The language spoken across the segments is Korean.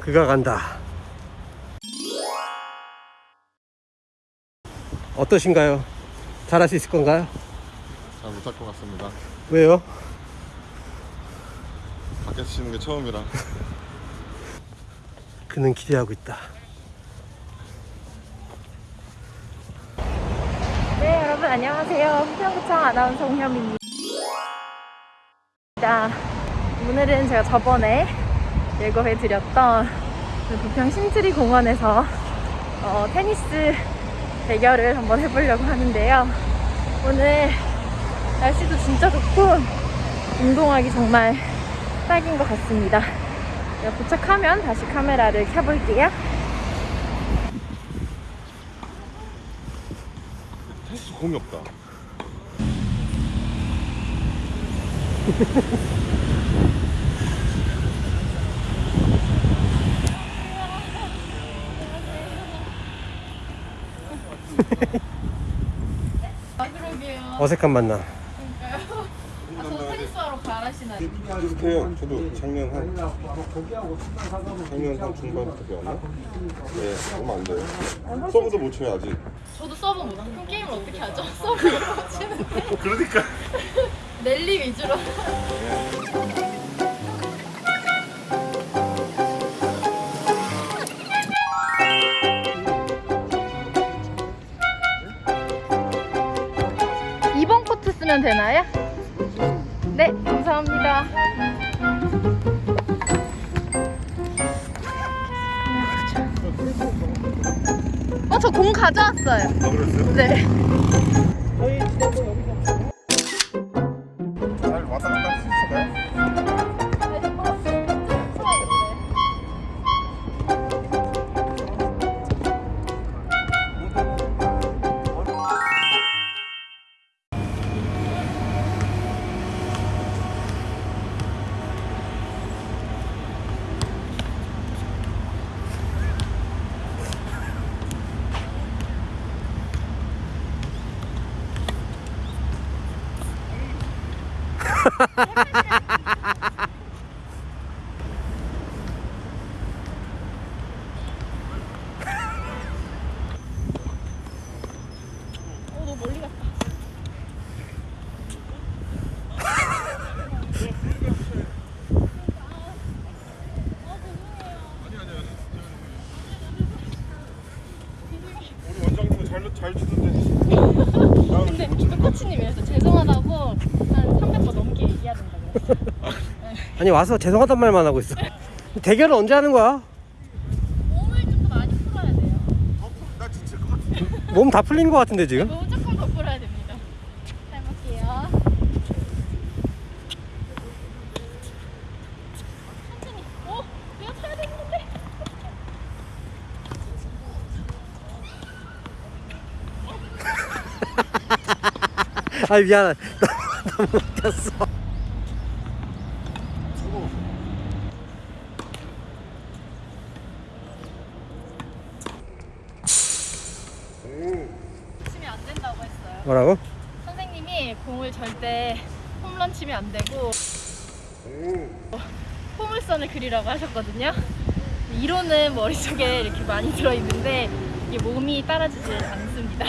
그가 간다. 어떠신가요? 잘할 수 있을 건가요? 잘 못할 것 같습니다. 왜요? 밖에서 치는 게 처음이라. 그는 기대하고 있다. 네, 여러분 안녕하세요. 부평구청 아나운서 홍현민입니다. 오늘은 제가 저번에 예고해드렸던 그 부평 신트리 공원에서 어, 테니스 대결을 한번 해보려고 하는데요. 오늘 날씨도 진짜 좋고 운동하기 정말 딱인 것 같습니다. 도착하면 다시 카메라를 켜볼게요. 테스트 공이 없다. 아, 그러게요. 어색한 만남. 저 테니스하러 가라시나요? 비슷해요. 저도 작년 한 작년 한 중반부터 배웠나? 네, 얼마 안 돼요. 서브도 못 쳐요 아직. 저도 서브 못 그럼 게임을 어떻게 하죠? 서브 못 치는데 그러니까. 랠리 위주로 이번 코트 쓰면 되나요? 네, 감사합니다. 공 가져왔어요. 아 그랬어요? 네. 잘, 잘 치는데. 근데 그 코치님이었어. 죄송하다고 한 300번 넘게 얘기해야 된다고. 아니 와서 죄송하단 말만 하고 있어. 대결을 언제 하는 거야? 몸을 좀더 많이 풀어야 돼요. 나 지칠 것 같아. 몸다 풀린 것 같은데 지금? 몸 조금 더 풀어야 됩니다. 잘 볼게요. 천천히. 오, 내가 쳐야 되는데. 아 미안. 너 무 웃겼어. 치면 안 된다고 했어요. 뭐라고? 선생님이 공을 절대 홈런 치면 안 되고 포물선을 그리라고 하셨거든요. 이론은 머릿속에 이렇게 많이 들어있는데 이게 몸이 따라주지 않습니다.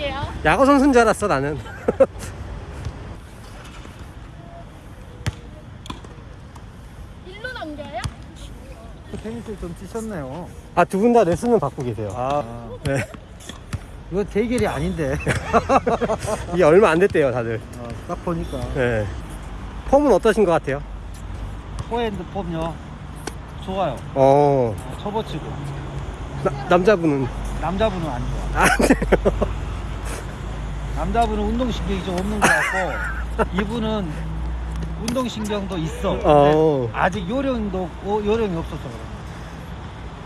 해볼게요. 야구 선수인 줄 알았어 나는. 일로 넘겨요? 테니스를 좀 치셨네요. 아 두 분 다 레슨은 받고 계세요. 아, 네. 이거 대결이 아닌데. 이게 얼마 안 됐대요 다들. 어, 딱 보니까 네. 폼은 어떠신 것 같아요? 포핸드 폼요. 좋아요. 어 어, 접어치고. 나- 남자분은 남자분은 안 좋아. 아, 남자분은 운동신경이 좀 없는 것 같고, 이분은 운동신경도 있어. 근데 어. 아직 요령도 없고, 요령이 없어서 그래.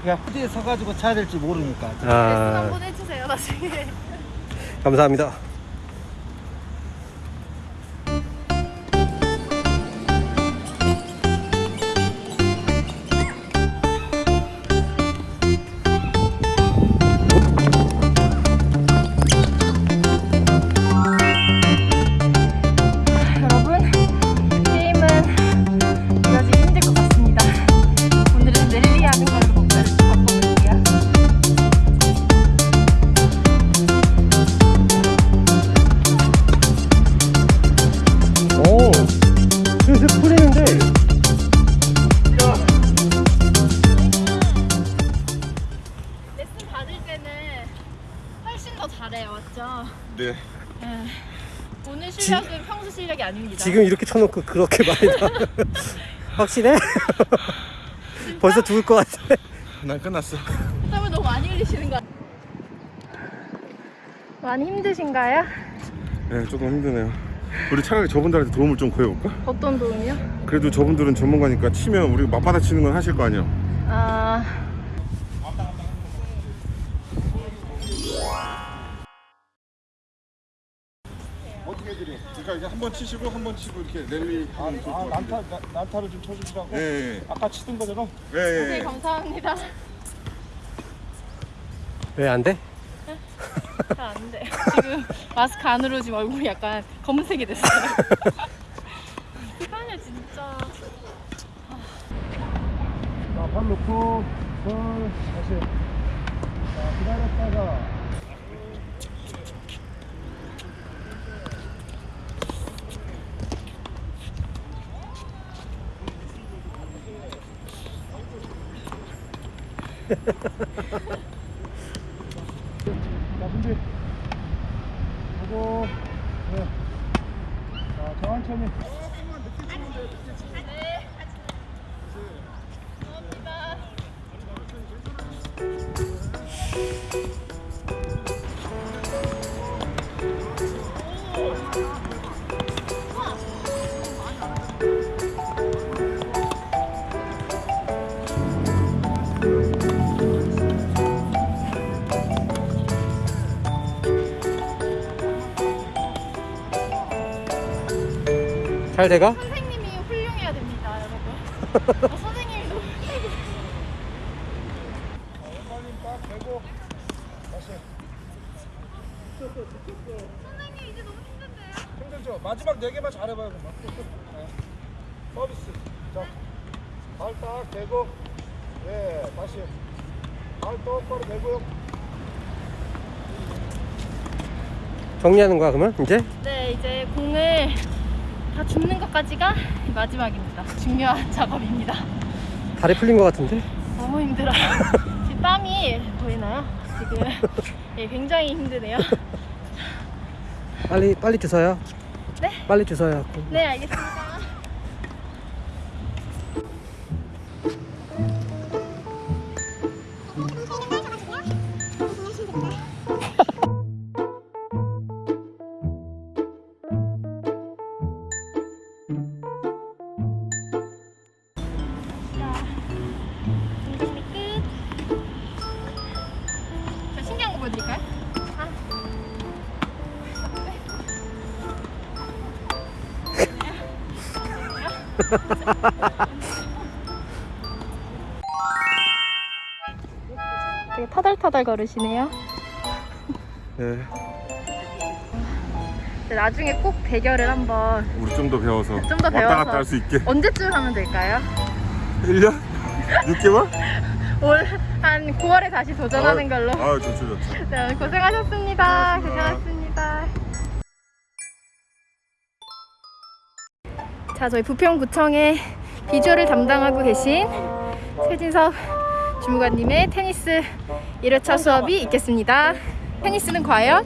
그냥 어디에 서가지고 쳐야 될지 모르니까. 레슨 아 한번 해주세요 나중에. 감사합니다. 예. 오늘 실력은 지, 평소 실력이 아닙니다. 지금 이렇게 쳐놓고 그렇게 많이 나 확실해? 벌써 죽을 것 같아. 난 끝났어. 땀을 너무 많이 흘리시는 것 같아 많이 힘드신가요? 네, 조금 힘드네요. 우리 차라리 저분들한테 도움을 좀 구해볼까? 어떤 도움이요? 그래도 저분들은 전문가니까 치면 우리가 맞받아치는 건 하실 거 아니에요? 아... 그러니까 이제 한번 치시고 한 번 치고 이렇게 랠리 하면 좋을 것 같은데. 난타 난타를 좀 쳐주시라고. 예, 예, 아까 치던 거처럼. 예. 예. 감사합니다. 왜 안 돼? 잘 안 돼. 지금 마스크 안으로 지금 얼굴이 약간 검은색이 됐어요. 시간이 진짜. 자, 발 놓고, 발 다시. 자, 기다렸다가. 자, 준비. 하고, 네. 자, 천천히. 잘 돼가? 선생님이 훌륭해야 됩니다, 여러분. 어, 다시 선생님 이제 너무 힘든데요? 힘들죠? 마지막 네 개만 잘해봐요 그러면 네. 서비스 자발 딱 대고 예 다시 발 똑바로 대고요 정리하는 거야 그러면 이제? 네, 이제 공을 다 줍는 것까지가 마지막입니다. 중요한 작업입니다. 다리 풀린 것 같은데? 너무 힘들어요. 지금 땀이 보이나요? 지금 예, 굉장히 힘드네요. 빨리 빨리 주서요 네? 빨리 주서요 네, 알겠습니다. 되게 터덜터덜 걸으시네요. 예. 네, 나중에 꼭 대결을 한번 우리 좀 더 배워서 좀더 왔다 배워서. 갔다 할 수 있게. 언제쯤 하면 될까요? 1년? 6개월? 올 한 9월에 다시 도전하는 걸로. 아, 좋죠, 좋죠. 네, 고생하셨습니다. 고생하셨습니다. 자, 저희 부평구청의 비주얼을 담당하고 계신 최진석 주무관님의 테니스 1회차 수업이 있겠습니다. 테니스는 과연